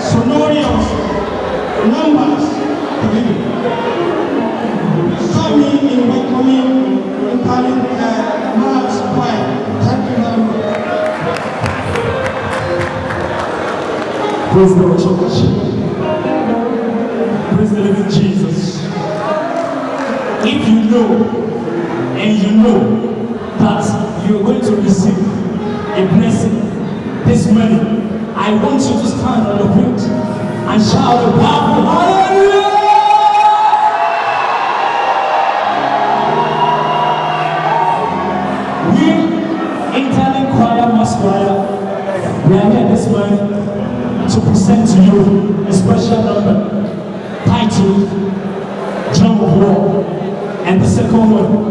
sonorous numbers. Me uh, in welcoming. Thank you. Praise the Lord. Praise the living Jesus. If you know and you know that you are going to receive a blessing this I want you to stand on your feet and shout a powerful hallelujah. We, Italian Choir Mass Choir, we are here this morning to present to you a special number titled Drum of War. And the second one,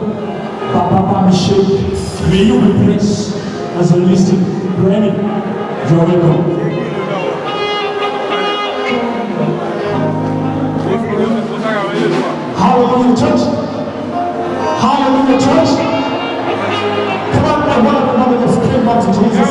Papa Papa Shake. May you be blessed as you listen. Granny, you're welcome. Hallelujah, church. Hallelujah, church. Come on, I want to scream back to Jesus.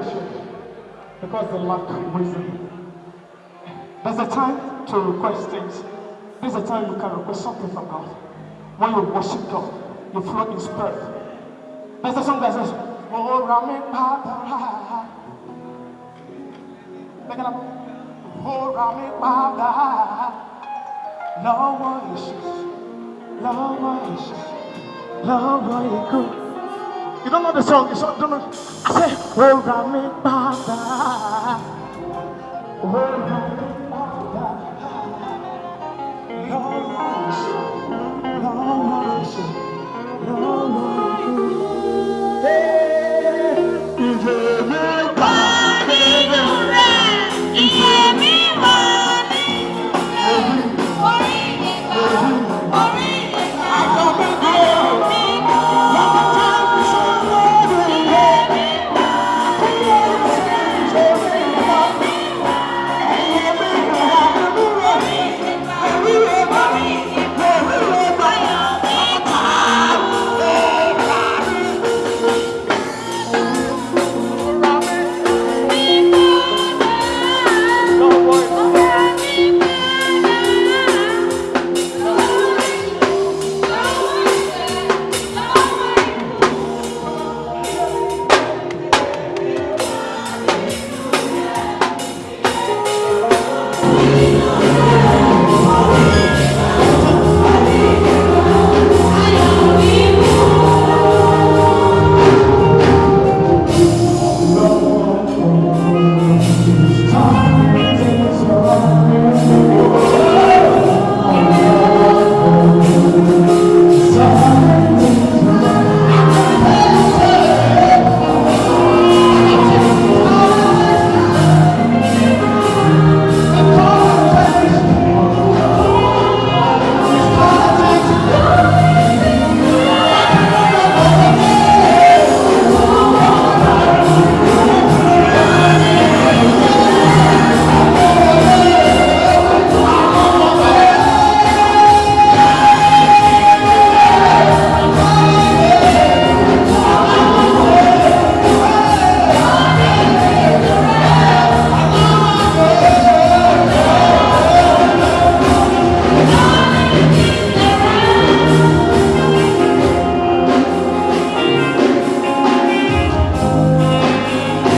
Perishing because they lack wisdom. There's a time to request things. There's a time you can request something from God. When you worship God, you flow in spirit. There's a song that says, Oh, Rami Papa. Pick it up. Oh, Rami Papa. Lord, what is Lord, what is Lord, what good. You don't know the song. You don't know. I say, Oh, Rami Papa. Oh, Rami